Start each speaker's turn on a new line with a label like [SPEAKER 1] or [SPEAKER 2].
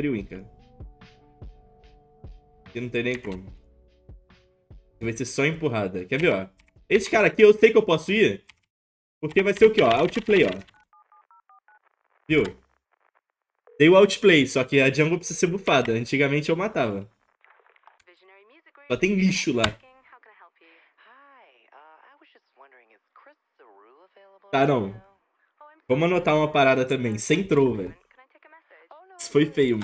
[SPEAKER 1] Freewin, cara. E não tem nem como. Vai ser só empurrada. Quer ver, ó? Esse cara aqui eu sei que eu posso ir. Porque vai ser o quê, ó? Outplay, ó. Viu? Dei o outplay, só que a jungle precisa ser bufada. Antigamente eu matava. Só tem lixo lá. Tá, não. Vamos anotar uma parada também. Sem troll, velho. Isso foi feio, mano.